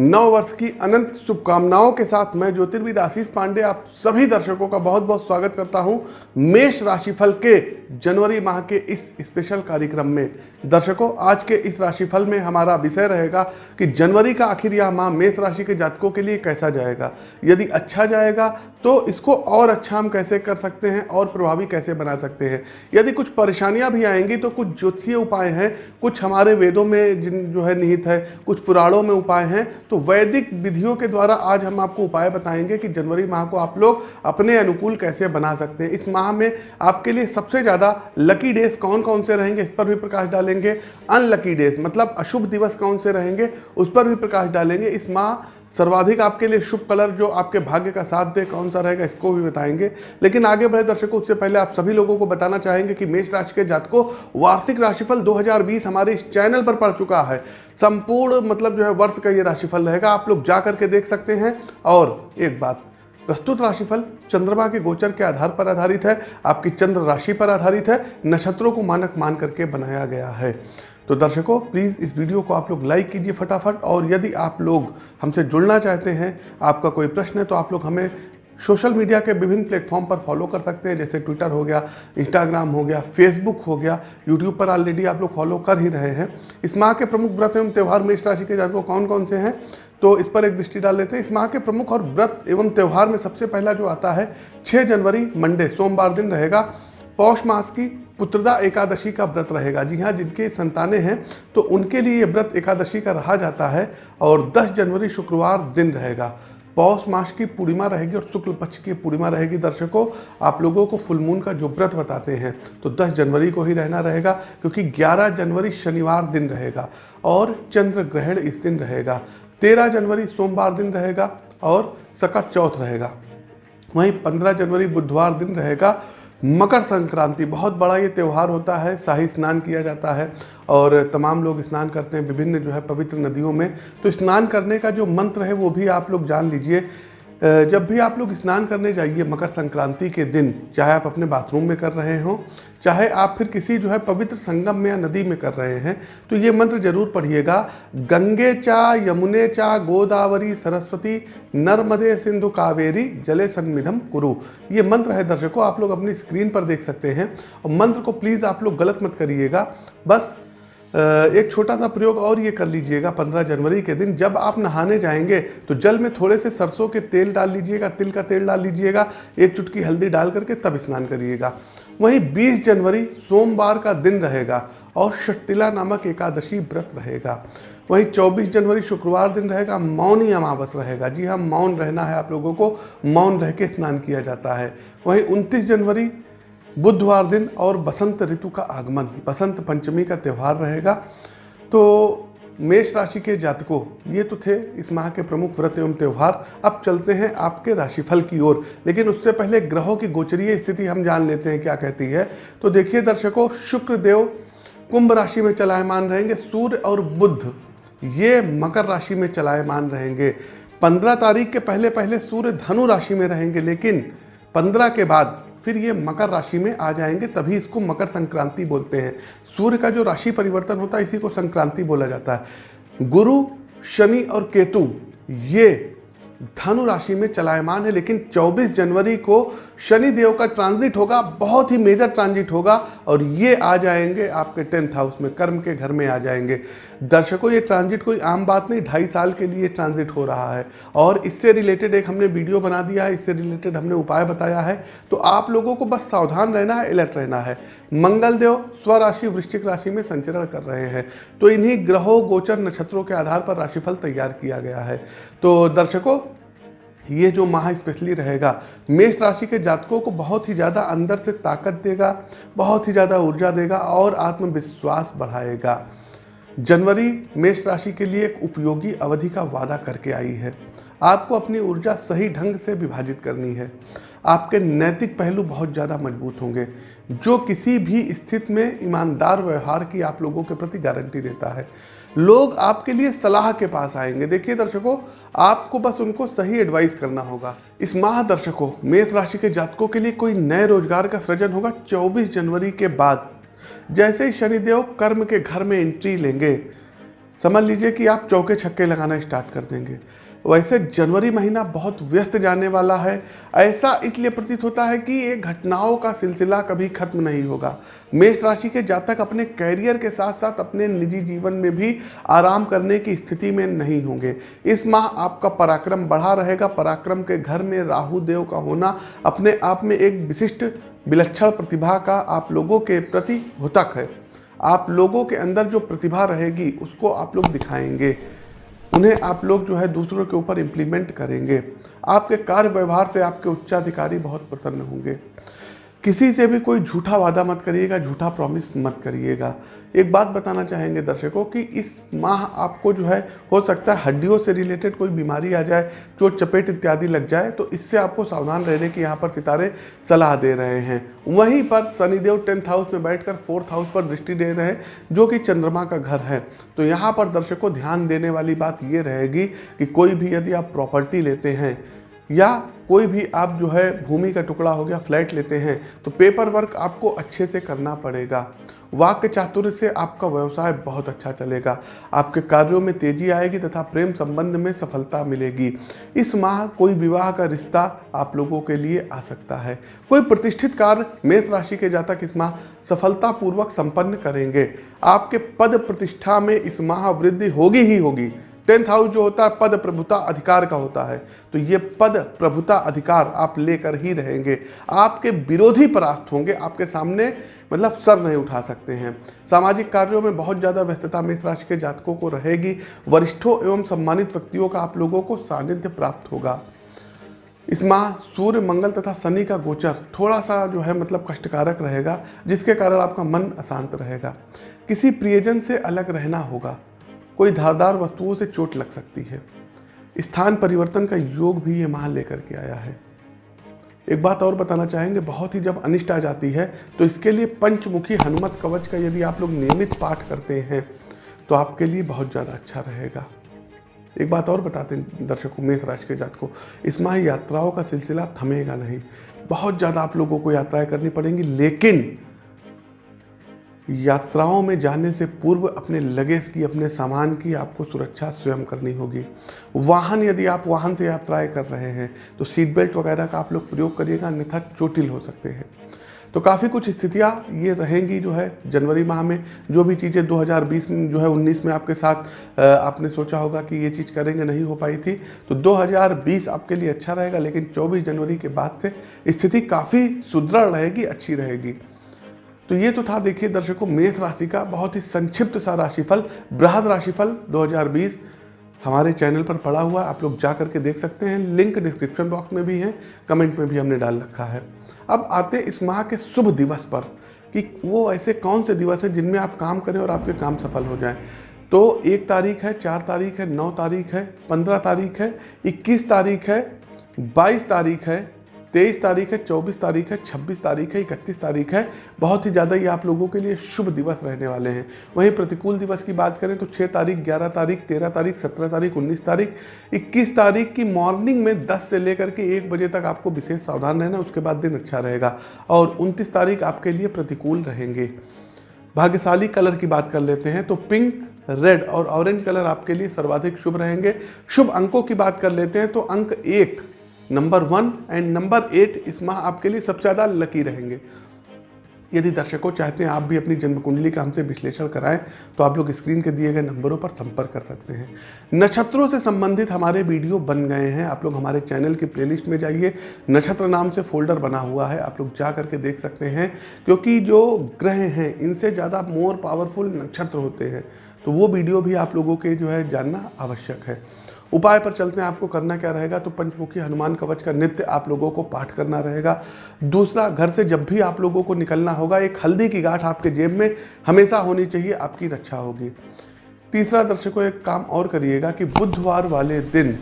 नव वर्ष की अनंत शुभकामनाओं के साथ मैं ज्योतिर्विद आशीष पांडे, आप सभी दर्शकों का बहुत बहुत स्वागत करता हूँ। मेष राशिफल के जनवरी माह के इस स्पेशल कार्यक्रम में दर्शकों, आज के इस राशिफल में हमारा विषय रहेगा कि जनवरी का आखिर यह माह मेष राशि के जातकों के लिए कैसा जाएगा। यदि अच्छा जाएगा तो इसको और अच्छा हम कैसे कर सकते हैं और प्रभावी कैसे बना सकते हैं। यदि कुछ परेशानियाँ भी आएँगी तो कुछ ज्योतिषीय उपाय हैं, कुछ हमारे वेदों में जिन जो है निहित है, कुछ पुराणों में उपाय हैं तो वैदिक विधियों के द्वारा आज हम आपको उपाय बताएँगे कि जनवरी माह को आप लोग अपने अनुकूल कैसे बना सकते हैं। इस माह में आपके लिए सबसे ज़्यादा लकी डेज़ कौन कौन से रहेंगे, इस पर भी प्रकाश डालेंगे। अनलकी डेज़ मतलब अशुभ दिवस कौन से रहेंगे, उस पर भी प्रकाश डालेंगे। इस माह सर्वाधिक आपके लिए शुभ कलर जो आपके भाग्य का साथ दे, कौन सा रहेगा, इसको भी बताएँगे। लेकिन आगे बढ़े दर्शकों, उससे पहले आप सभी लोगों को बताना चाहेंगे कि मेष राशि के जातकों, वार्षिक राशिफल 2020 हमारे इस चैनल पर पड़ चुका है। संपूर्ण मतलब जो है, वर्ष का ये राशिफल रहेगा, आप लोग जा करके देख सकते हैं। और एक बात प्रस्तुत राशिफल चंद्रमा के गोचर के आधार पर आधारित है, आपकी चंद्र राशि पर आधारित है, नक्षत्रों को मानक मान करके बनाया गया है। तो दर्शकों प्लीज़ इस वीडियो को आप लोग लाइक कीजिए फटाफट, और यदि आप लोग हमसे जुड़ना चाहते हैं, आपका कोई प्रश्न है तो आप लोग हमें सोशल मीडिया के विभिन्न प्लेटफॉर्म पर फॉलो कर सकते हैं, जैसे ट्विटर हो गया इंस्टाग्राम हो गया फेसबुक हो गया यूट्यूब पर ऑलरेडी आप लोग फॉलो कर ही रहे हैं। इस माह के प्रमुख व्रत एवं त्यौहार मेष राशि के जातकों कौन कौन से हैं? तो इस पर एक दृष्टि डाल लेते हैं। इस माह के प्रमुख और व्रत एवं त्यौहार में सबसे पहला जो आता है 6 जनवरी, मंडे, सोमवार दिन रहेगा। पौष मास की पुत्रदा एकादशी का व्रत रहेगा। जी हाँ जिनके संतानें हैं तो उनके लिए ये व्रत एकादशी का रहा जाता है और 10 जनवरी शुक्रवार दिन रहेगा। पौष मास की पूर्णिमा रहेगी और शुक्ल पक्ष की पूर्णिमा रहेगी। दर्शकों, आप लोगों को फुलमून का जो व्रत बताते हैं तो 10 जनवरी को ही रहना रहेगा, क्योंकि 11 जनवरी शनिवार दिन रहेगा और चंद्र ग्रहण इस दिन रहेगा। 13 जनवरी सोमवार दिन रहेगा और सकट चौथ रहेगा। वहीं 15 जनवरी बुधवार दिन रहेगा। मकर संक्रांति, बहुत बड़ा ये त्यौहार होता है, शाही स्नान किया जाता है और तमाम लोग स्नान करते हैं, विभिन्न जो है पवित्र नदियों में। तो स्नान करने का जो मंत्र है, वो भी आप लोग जान लीजिए। जब भी आप लोग स्नान करने जाइए मकर संक्रांति के दिन, चाहे आप अपने बाथरूम में कर रहे हों, चाहे आप फिर किसी जो है पवित्र संगम में या नदी में कर रहे हैं तो ये मंत्र ज़रूर पढ़िएगा। गंगे चा, यमुने चा, गोदावरी, सरस्वती, नर्मदे सिंधु कावेरी, जले सन्मिधम कुरु। ये मंत्र है दर्शकों, आप लोग अपनी स्क्रीन पर देख सकते हैं। और मंत्र को प्लीज़ आप लोग गलत मत करिएगा। बस एक छोटा सा प्रयोग और ये कर लीजिएगा 15 जनवरी के दिन। जब आप नहाने जाएँगे तो जल में थोड़े से सरसों के तेल डाल लीजिएगा, तिल का तेल डाल लीजिएगा, एक चुटकी हल्दी डाल करके तब स्नान करिएगा। वहीं 20 जनवरी सोमवार का दिन रहेगा और षटिला नामक एकादशी व्रत रहेगा। वहीं 24 जनवरी शुक्रवार दिन रहेगा, मौनी अमावस रहेगा। जी हाँ मौन रहना है आप लोगों को, मौन रह के स्नान किया जाता है। वहीं 29 जनवरी बुधवार दिन और बसंत ऋतु का आगमन, बसंत पंचमी का त्यौहार रहेगा। तो मेष राशि के जातकों, ये तो थे इस माह के प्रमुख व्रत एवं त्यौहार। अब चलते हैं आपके राशिफल की ओर। लेकिन उससे पहले ग्रहों की गोचरीय स्थिति हम जान लेते हैं क्या कहती है। तो देखिए दर्शकों, शुक्र देव कुंभ राशि में चलायमान रहेंगे, सूर्य और बुद्ध ये मकर राशि में चलायमान रहेंगे। पंद्रह तारीख के पहले पहले सूर्य धनु राशि में रहेंगे, लेकिन पंद्रह के बाद फिर ये मकर राशि में आ जाएँगे, तभी इसको मकर संक्रांति बोलते हैं। सूर्य का जो राशि परिवर्तन होता है, इसी को संक्रांति बोला जाता है। गुरु, शनि और केतु, ये धनु राशि में चलायमान है, लेकिन 24 जनवरी को शनि देव का ट्रांजिट होगा, बहुत ही मेजर ट्रांजिट होगा और ये आ जाएँगे आपके टेंथ हाउस में, कर्म के घर में आ जाएँगे। दर्शकों, ये ट्रांजिट कोई आम बात नहीं, ढाई साल के लिए ट्रांजिट हो रहा है। और इससे रिलेटेड एक हमने वीडियो बना दिया है, इससे रिलेटेड हमने उपाय बताया है। तो आप लोगों को बस सावधान रहना है, अलर्ट रहना है। मंगल देव स्वराशि वृश्चिक राशि में संचरण कर रहे हैं। तो इन्हीं ग्रहों, गोचर नक्षत्रों के आधार पर राशिफल तैयार किया गया है। तो दर्शकों ये जो माह स्पेशली रहेगा, मेष राशि के जातकों को बहुत ही ज़्यादा अंदर से ताकत देगा, बहुत ही ज़्यादा ऊर्जा देगा और आत्मविश्वास बढ़ाएगा। जनवरी मेष राशि के लिए एक उपयोगी अवधि का वादा करके आई है। आपको अपनी ऊर्जा सही ढंग से विभाजित करनी है। आपके नैतिक पहलू बहुत ज़्यादा मज़बूत होंगे, जो किसी भी स्थिति में ईमानदार व्यवहार की आप लोगों के प्रति गारंटी देता है। लोग आपके लिए सलाह के पास आएँगे। देखिए दर्शकों, आपको बस उनको सही एडवाइस करना होगा। इस माह दर्शकों, मेष राशि के जातकों के लिए कोई नए रोज़गार का सृजन होगा 24 जनवरी के बाद। जैसे ही शनिदेव कर्म के घर में एंट्री लेंगे, समझ लीजिए कि आप चौके छक्के लगाना स्टार्ट कर देंगे। वैसे जनवरी महीना बहुत व्यस्त जाने वाला है। ऐसा इसलिए प्रतीत होता है कि ये घटनाओं का सिलसिला कभी खत्म नहीं होगा। मेष राशि के जातक अपने कैरियर के साथ साथ अपने निजी जीवन में भी आराम करने की स्थिति में नहीं होंगे। इस माह आपका पराक्रम बढ़ा रहेगा। पराक्रम के घर में राहु देव का होना अपने आप में एक विशिष्ट विलक्षण प्रतिभा का आप लोगों के प्रति भुतक है। आप लोगों के अंदर जो प्रतिभा रहेगी, उसको आप लोग दिखाएँगे। उन्हें आप लोग जो है दूसरों के ऊपर इम्प्लीमेंट करेंगे। आपके कार्य व्यवहार से आपके उच्चाधिकारी बहुत प्रसन्न होंगे। किसी से भी कोई झूठा वादा मत करिएगा, झूठा प्रॉमिस मत करिएगा। एक बात बताना चाहेंगे दर्शकों कि इस माह आपको जो है, हो सकता है हड्डियों से रिलेटेड कोई बीमारी आ जाए, चोट, चपेट इत्यादि लग जाए तो इससे आपको सावधान रहने की यहाँ पर सितारे सलाह दे रहे हैं। वहीं पर शनिदेव टेंथ हाउस में बैठकर फोर्थ हाउस पर दृष्टि दे रहे हैं, जो कि चंद्रमा का घर है। तो यहाँ पर दर्शकों, ध्यान देने वाली बात ये रहेगी कि कोई भी यदि आप प्रॉपर्टी लेते हैं या कोई भी आप जो है भूमि का टुकड़ा हो गया, फ्लैट लेते हैं तो पेपर वर्क आपको अच्छे से करना पड़ेगा। वाक्य चातुर्य से आपका व्यवसाय बहुत अच्छा चलेगा। आपके कार्यों में तेज़ी आएगी तथा प्रेम संबंध में सफलता मिलेगी। इस माह कोई विवाह का रिश्ता आप लोगों के लिए आ सकता है। कोई प्रतिष्ठित कार्य मेष राशि के जातक इस माह सफलतापूर्वक संपन्न करेंगे। आपके पद प्रतिष्ठा में इस माह वृद्धि होगी ही होगी। टेंथ हाउस जो होता है, पद प्रभुता अधिकार का होता है। तो ये पद प्रभुता अधिकार आप लेकर ही रहेंगे। आपके विरोधी परास्त होंगे, आपके सामने मतलब सर नहीं उठा सकते हैं। सामाजिक कार्यों में बहुत ज़्यादा व्यस्तता मेष राशि के जातकों को रहेगी। वरिष्ठों एवं सम्मानित व्यक्तियों का आप लोगों को सानिध्य प्राप्त होगा। इस माह सूर्य, मंगल तथा शनि का गोचर थोड़ा सा जो है मतलब कष्टकारक रहेगा, जिसके कारण आपका मन अशांत रहेगा। किसी प्रियजन से अलग रहना होगा। कोई धारदार वस्तुओं से चोट लग सकती है। स्थान परिवर्तन का योग भी ये माह लेकर के आया है। एक बात और बताना चाहेंगे, बहुत ही जब अनिष्ट आ जाती है तो इसके लिए पंचमुखी हनुमत कवच का यदि आप लोग नियमित पाठ करते हैं तो आपके लिए बहुत ज़्यादा अच्छा रहेगा। एक बात और बताते हैं दर्शकों मेष राशि के जात को, इस माह यात्राओं का सिलसिला थमेगा नहीं। बहुत ज़्यादा आप लोगों को यात्राएँ करनी पड़ेंगी, लेकिन यात्राओं में जाने से पूर्व अपने लगेज की, अपने सामान की आपको सुरक्षा स्वयं करनी होगी। वाहन यदि आप वाहन से यात्राएँ कर रहे हैं तो सीट बेल्ट वगैरह का आप लोग प्रयोग करिएगा, अन्यथा चोटिल हो सकते हैं। तो काफ़ी कुछ स्थितियाँ ये रहेंगी जो है जनवरी माह में। जो भी चीज़ें 2020 में, जो है 19 में आपके साथ आपने सोचा होगा कि ये चीज़ करेंगे, नहीं हो पाई थी तो 2020 आपके लिए अच्छा रहेगा, लेकिन 24 जनवरी के बाद से स्थिति काफ़ी सुदृढ़ रहेगी, अच्छी रहेगी। तो ये तो था, देखिए दर्शकों, मेष राशि का बहुत ही संक्षिप्त सा राशिफल, बृहद राशिफल 2020 हमारे चैनल पर पड़ा हुआ आप लोग जा करके देख सकते हैं, लिंक डिस्क्रिप्शन बॉक्स में भी है, कमेंट में भी हमने डाल रखा है। अब आते इस माह के शुभ दिवस पर, कि वो ऐसे कौन से दिवस हैं जिनमें आप काम करें और आपके काम सफल हो जाएँ। तो एक तारीख है, चार तारीख है, नौ तारीख है, पंद्रह तारीख है, इक्कीस तारीख है, बाईस तारीख है तेईस तारीख है, चौबीस तारीख है, छब्बीस तारीख है, इकतीस तारीख है। बहुत ही ज़्यादा ये आप लोगों के लिए शुभ दिवस रहने वाले हैं। वहीं प्रतिकूल दिवस की बात करें तो छः तारीख, ग्यारह तारीख, तेरह तारीख, सत्रह तारीख, उन्नीस तारीख, इक्कीस तारीख की मॉर्निंग में दस से लेकर के एक बजे तक आपको विशेष सावधान रहना उसके बाद दिन अच्छा रहेगा और उनतीस तारीख आपके लिए प्रतिकूल रहेंगे। भाग्यशाली कलर की बात कर लेते हैं तो पिंक, रेड और ऑरेंज कलर आपके लिए सर्वाधिक शुभ रहेंगे। शुभ अंकों की बात कर लेते हैं तो अंक एक number one and number eight इस माह आपके लिए सबसे ज़्यादा लकी रहेंगे। यदि दर्शकों चाहते हैं आप भी अपनी जन्म कुंडली का हमसे विश्लेषण कराएँ तो आप लोग स्क्रीन के दिए गए नंबरों पर संपर्क कर सकते हैं। नक्षत्रों से संबंधित हमारे वीडियो बन गए हैं। आप लोग हमारे चैनल की प्लेलिस्ट में जाइए। नक्षत्र नाम से फोल्डर बना हुआ है। आप लोग जा करके देख सकते हैं, क्योंकि जो ग्रह हैं, इनसे ज़्यादा मोर पावरफुल नक्षत्र होते हैं। तो वो वीडियो भी आप लोगों के जो है जानना आवश्यक है। उपाय पर चलते हैं, आपको करना क्या रहेगा? तो पंचमुखी हनुमान कवच का नित्य आप लोगों को पाठ करना रहेगा। दूसरा, घर से जब भी आप लोगों को निकलना होगा, एक हल्दी की गांठ आपके जेब में हमेशा होनी चाहिए, आपकी रक्षा होगी। तीसरा, दर्शकों, एक काम और करिएगा कि बुधवार वाले दिन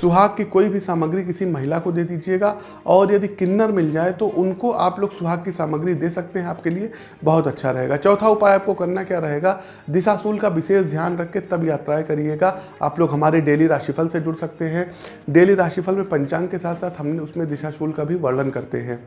सुहाग की कोई भी सामग्री किसी महिला को दे दीजिएगा, और यदि किन्नर मिल जाए तो उनको आप लोग सुहाग की सामग्री दे सकते हैं आपके लिए। बहुत अच्छा रहेगा। चौथा उपाय आपको करना क्या रहेगा? दिशाशूल का विशेष ध्यान रख के तब यात्राएँ करिएगा। आप लोग हमारे डेली राशिफल से जुड़ सकते हैं। डेली राशिफल में पंचांग के साथ साथ हमने उसमें दिशाशूल का भी वर्णन करते हैं।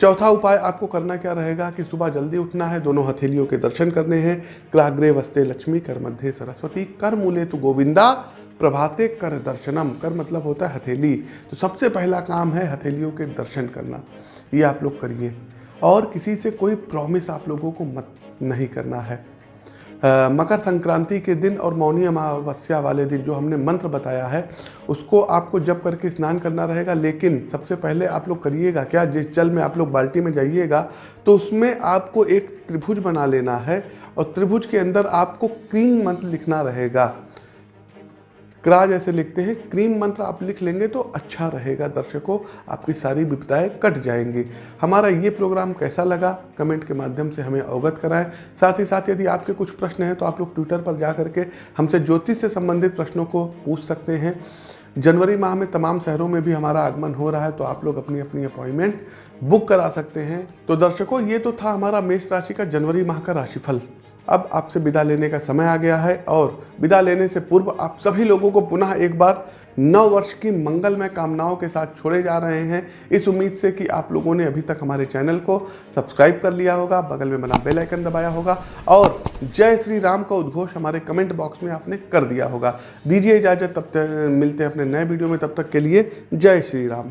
चौथा उपाय आपको करना क्या रहेगा कि सुबह जल्दी उठना है, दोनों हथेलियों के दर्शन करने हैं। क्राग्रे वस्ते लक्ष्मी कर मध्य सरस्वती कर मूले तो गोविंदा। प्रभाते कर दर्शनम। कर मतलब होता है हथेली। तो सबसे पहला काम है हथेलियों के दर्शन करना। ये आप लोग करिए। और किसी से कोई प्रॉमिस आप लोगों को मत नहीं करना है। अ, मकर संक्रांति के दिन और मौनी अमावस्या वाले दिन जो हमने मंत्र बताया है उसको आपको जब करके स्नान करना रहेगा। लेकिन सबसे पहले आप लोग करिएगा क्या? जिस जल में आप लोग बाल्टी में जाइएगा तो उसमें आपको एक त्रिभुज बना लेना है और त्रिभुज के अंदर आपको क्रीम मंत्र लिखना रहेगा। क्रा जैसे लिखते हैं, क्रीम मंत्र आप लिख लेंगे तो अच्छा रहेगा, दर्शकों, आपकी सारी विपदाएँ कट जाएँगी। हमारा ये प्रोग्राम कैसा लगा? कमेंट के माध्यम से हमें अवगत कराएँ। साथ ही साथ यदि आपके कुछ प्रश्न हैं तो आप लोग ट्विटर पर जा करके हमसे ज्योतिष से संबंधित प्रश्नों को पूछ सकते हैं। जनवरी माह में तमाम शहरों में भी हमारा आगमन हो रहा है तो आप लोग अपनी अपनी अपॉइंटमेंट बुक करा सकते हैं। तो दर्शकों, ये तो था हमारा मेष राशि का जनवरी माह का राशिफल। अब आपसे विदा लेने का समय आ गया है और विदा लेने से पूर्व आप सभी लोगों को पुनः एक बार नव वर्ष की मंगलमय कामनाओं के साथ छोड़े जा रहे हैं। इस उम्मीद से कि आप लोगों ने अभी तक हमारे चैनल को सब्सक्राइब कर लिया होगा, बगल में बना बेल आइकन दबाया होगा और जय श्री राम का उद्घोष हमारे कमेंट बॉक्स में आपने कर दिया होगा। दीजिए इजाज़त, तब तक मिलते हैं अपने नए वीडियो में, तब तक के लिए जय श्री राम।